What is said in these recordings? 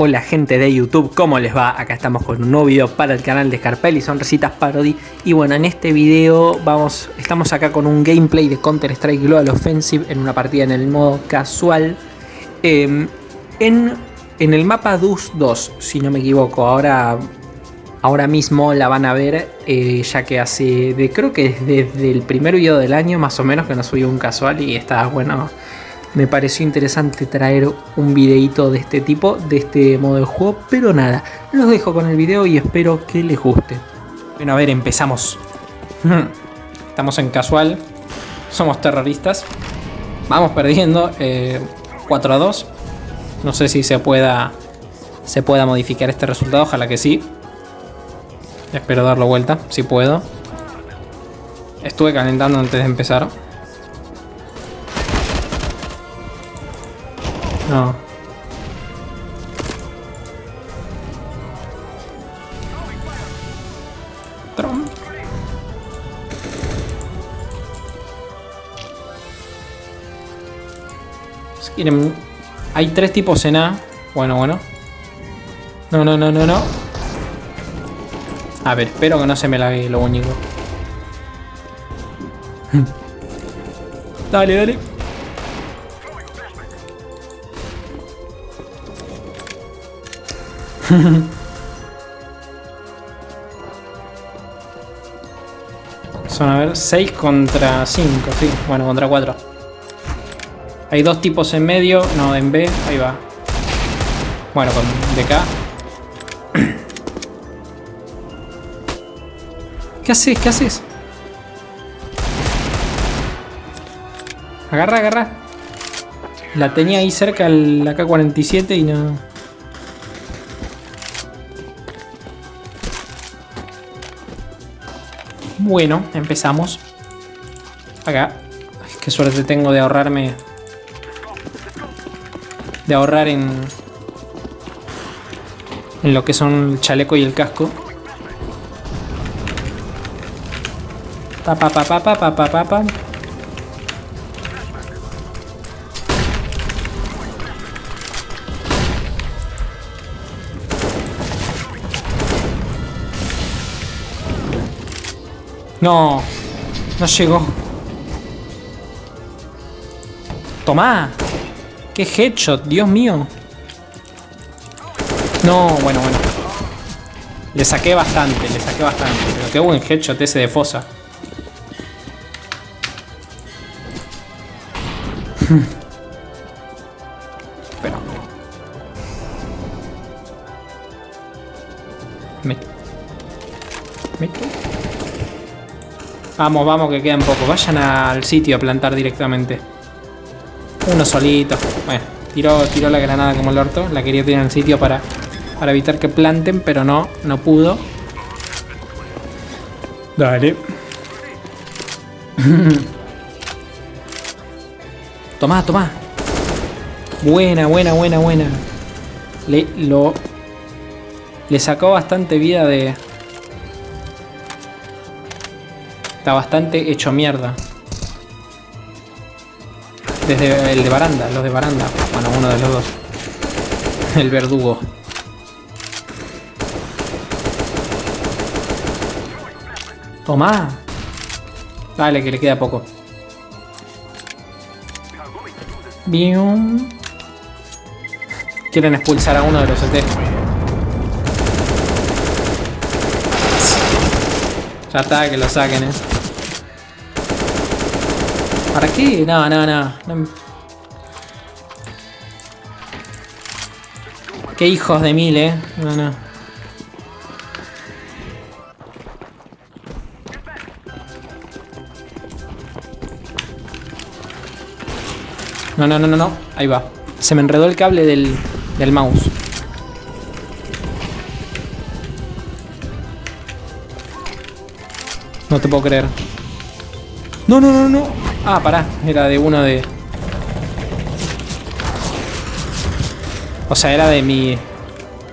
Hola gente de YouTube, ¿cómo les va? Acá estamos con un nuevo video para el canal de Scarpel y Sonrisitas Parody. Y bueno, en este video vamos, estamos acá con un gameplay de Counter Strike Global Offensive En una partida en el modo casual. Eh, en, en el mapa DUS 2, si no me equivoco Ahora, ahora mismo la van a ver eh, ya que hace, de, creo que desde el primer video del año más o menos que no subí un casual Y está bueno me pareció interesante traer un videito de este tipo, de este modo de juego, pero nada, los dejo con el video y espero que les guste. Bueno, a ver, empezamos. Estamos en casual, somos terroristas, vamos perdiendo 4 eh, a 2. No sé si se pueda, se pueda modificar este resultado, ojalá que sí. Espero darlo vuelta, si puedo. Estuve calentando antes de empezar. No. Hay tres tipos en A. Bueno, bueno. No, no, no, no, no. A ver, espero que no se me lague lo único. dale, dale. Son, a ver, 6 contra 5, sí. Bueno, contra 4. Hay dos tipos en medio, no, en B, ahí va. Bueno, con DK. ¿Qué haces? ¿Qué haces? Agarra, agarra. La tenía ahí cerca el AK-47 y no... Bueno, empezamos. Acá. qué suerte tengo de ahorrarme. De ahorrar en... En lo que son el chaleco y el casco. Pa pa pa pa pa pa pa pa. No, no llegó. Tomá. Qué headshot, Dios mío. No, bueno, bueno. Le saqué bastante, le saqué bastante. Pero qué buen headshot ese de Fosa. Vamos, vamos, que quedan poco. Vayan al sitio a plantar directamente. Uno solito. Bueno, tiró, tiró la granada como el orto. La quería tirar al sitio para, para evitar que planten, pero no, no pudo. Dale. tomá, tomá. Buena, buena, buena, buena. Le, lo, le sacó bastante vida de, Está bastante hecho mierda. Desde el de baranda, los de baranda. Bueno, uno de los dos. El verdugo. Toma. Dale, que le queda poco. Bien. Quieren expulsar a uno de los ET. Que lo saquen, eh. ¿Para qué? No, no, no. Qué hijos de mil, eh. No, no. No, no, no, no, no. Ahí va. Se me enredó el cable del, del mouse. No te puedo creer. No, no, no, no. Ah, pará. Era de uno de... O sea, era de mi...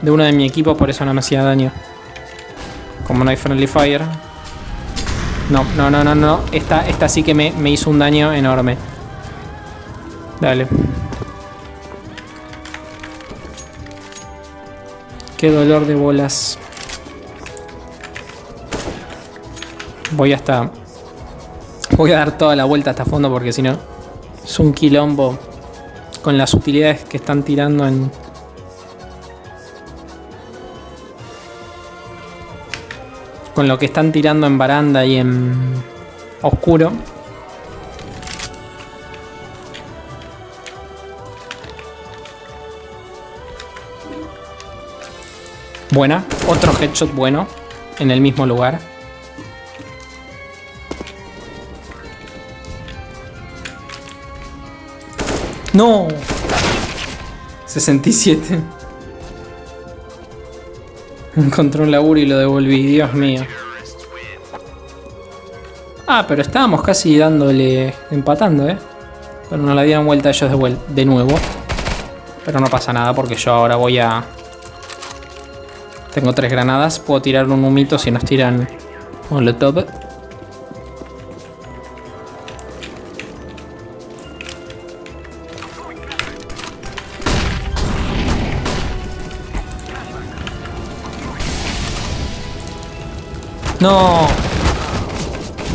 De uno de mi equipo, por eso no me hacía daño. Como no hay friendly fire. No, no, no, no, no. Esta, esta sí que me, me hizo un daño enorme. Dale. Qué dolor de bolas. Voy hasta... Voy a dar toda la vuelta hasta fondo porque si no... Es un quilombo con las utilidades que están tirando en... Con lo que están tirando en baranda y en oscuro. Buena. Otro headshot bueno. En el mismo lugar. ¡No! 67. Encontré un laburo y lo devolví. Dios mío. Ah, pero estábamos casi dándole... Empatando, ¿eh? Pero no la dieron vuelta ellos de, de nuevo. Pero no pasa nada porque yo ahora voy a tengo tres granadas. Puedo tirar un humito si nos tiran molotov. No.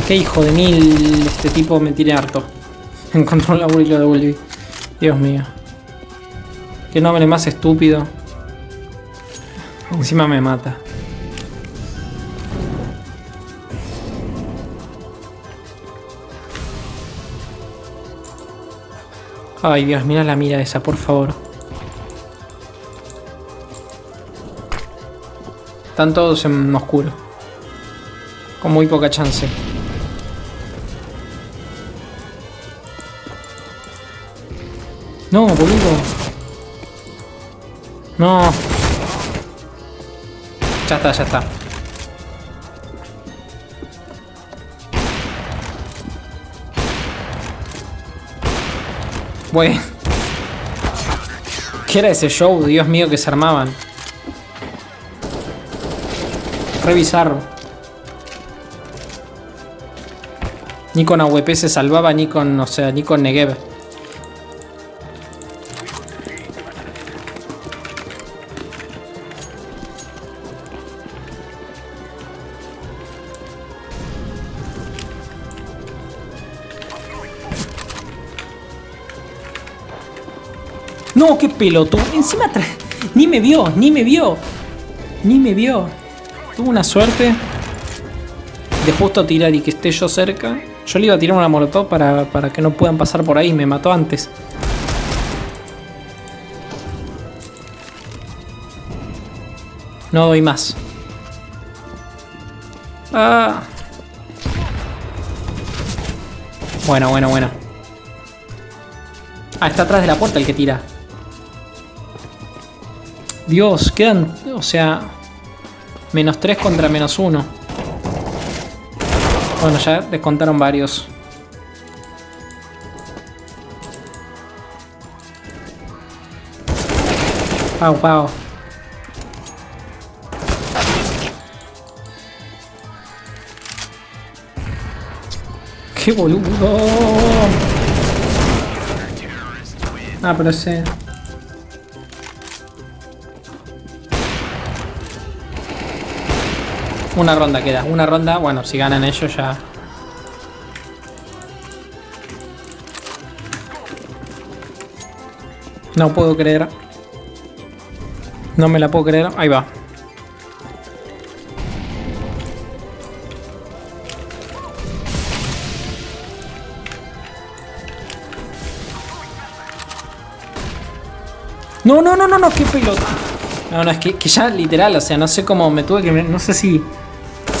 Qué hijo de mil. Este tipo me tiene harto. Encontró un laburo y lo. Dios mío. Qué nombre más estúpido. Encima me mata. Ay Dios, mira la mira esa, por favor. Están todos en oscuro. Con muy poca chance. No, boludo. No. Ya está, ya está. Bueno. ¿Qué era ese show? Dios mío, que se armaban. Revisarlo. Ni con AWP se salvaba, ni con, o sea, ni con Negev. No, qué peloto. Encima ni me vio, ni me vio. Ni me vio. Tuvo una suerte de justo tirar y que esté yo cerca. Yo le iba a tirar una molotov para, para que no puedan pasar por ahí. Me mató antes. No doy más. Ah. Bueno, bueno, bueno. Ah, está atrás de la puerta el que tira. Dios, quedan, o sea, menos 3 contra menos 1. Bueno, ya descontaron varios. Wow, wow. ¡Qué boludo! Ah, pero ese... Una ronda queda, una ronda, bueno, si ganan ellos ya... No puedo creer. No me la puedo creer. Ahí va. No, no, no, no, no, qué pelota. No, no, es que, que ya literal, o sea, no sé cómo me tuve que... No sé si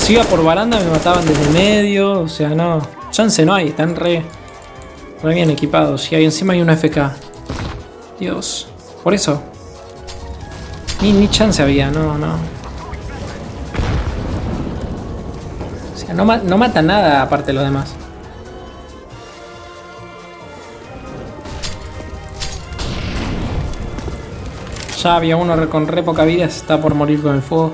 si iba por baranda me mataban desde medio. O sea, no. Chance no hay. Están re, re bien equipados. Y ahí encima hay una FK. Dios. Por eso. Ni, ni chance había. No, no. O sea, no, no mata nada aparte de los demás. Ya había uno con re poca vida, está por morir con el fuego.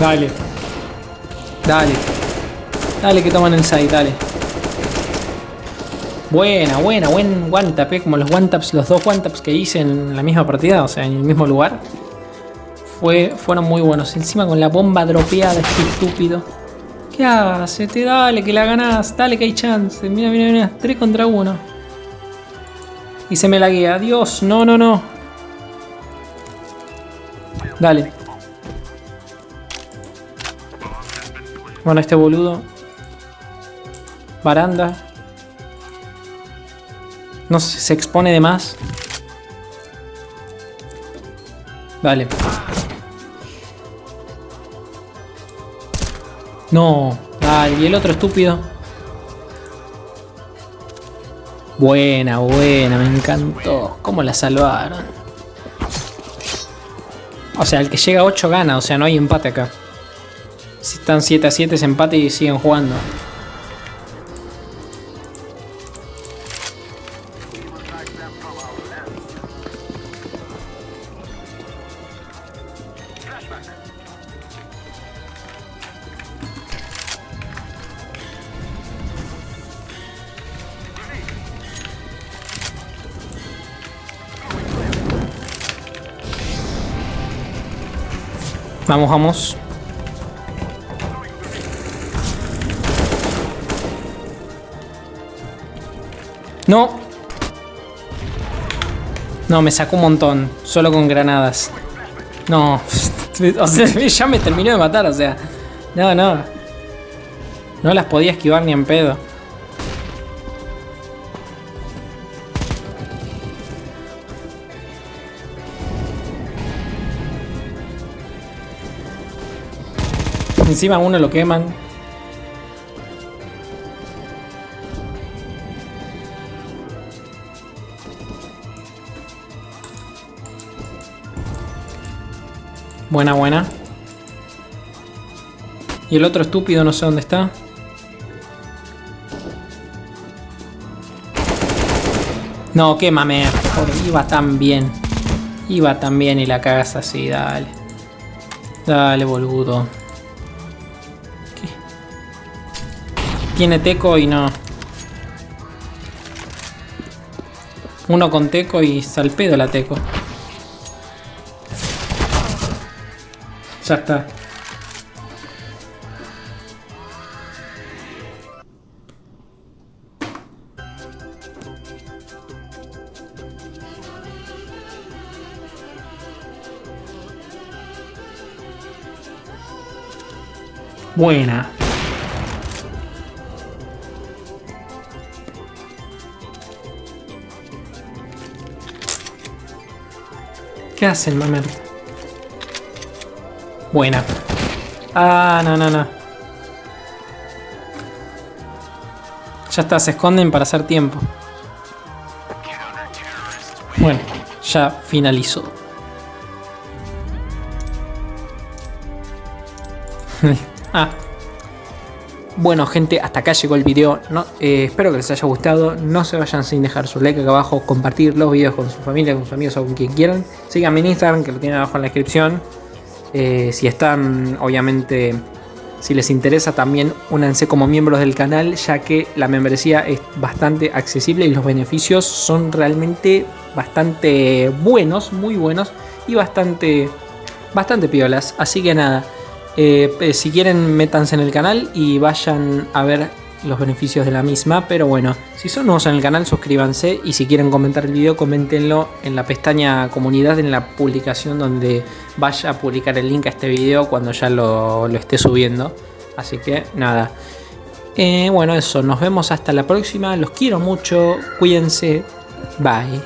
Dale. Dale. Dale que toman el side, dale. Buena, buena, buen one tap, eh, como los one taps, los dos one taps que hice en la misma partida, o sea, en el mismo lugar. Fue, fueron muy buenos. Encima con la bomba dropeada, este estúpido. ¿Qué hace? Te dale, que la ganás. Dale que hay chance. Mira, mira, mira. 3 contra 1. Y se me la guía. Dios, no, no, no. Dale. Bueno, este boludo. Baranda. No sé, se expone de más. Vale. No. Vale, y el otro estúpido. Buena, buena, me encantó. ¿Cómo la salvaron? O sea, el que llega a 8 gana, o sea, no hay empate acá. Si están 7 a 7 es empate y siguen jugando. Vamos, vamos. No. No, me sacó un montón. Solo con granadas. No. O sea, ya me terminó de matar, o sea. No, no. No las podía esquivar ni en pedo. Encima uno lo queman. Buena, buena. Y el otro estúpido no sé dónde está. No, quémame. iba tan bien. Iba tan bien y la cagas así, dale. Dale, boludo. Tiene teco y no. Uno con teco y salpedo la teco. Ya está. Buena. ¿Qué hace el mamer? Buena. Ah, no, no, no. Ya está, se esconden para hacer tiempo. Bueno, ya finalizó. ah, bueno gente, hasta acá llegó el video, no, eh, espero que les haya gustado, no se vayan sin dejar su like acá abajo, compartir los videos con su familia, con sus amigos o con quien quieran, síganme en Instagram que lo tienen abajo en la descripción, eh, si están obviamente, si les interesa también únanse como miembros del canal ya que la membresía es bastante accesible y los beneficios son realmente bastante buenos, muy buenos y bastante, bastante piolas, así que nada. Eh, eh, si quieren, métanse en el canal y vayan a ver los beneficios de la misma. Pero bueno, si son nuevos en el canal, suscríbanse. Y si quieren comentar el video, coméntenlo en la pestaña comunidad, en la publicación donde vaya a publicar el link a este video cuando ya lo, esté subiendo. Así que nada. Eh, bueno, eso. Nos vemos hasta la próxima. Los quiero mucho. Cuídense. Bye.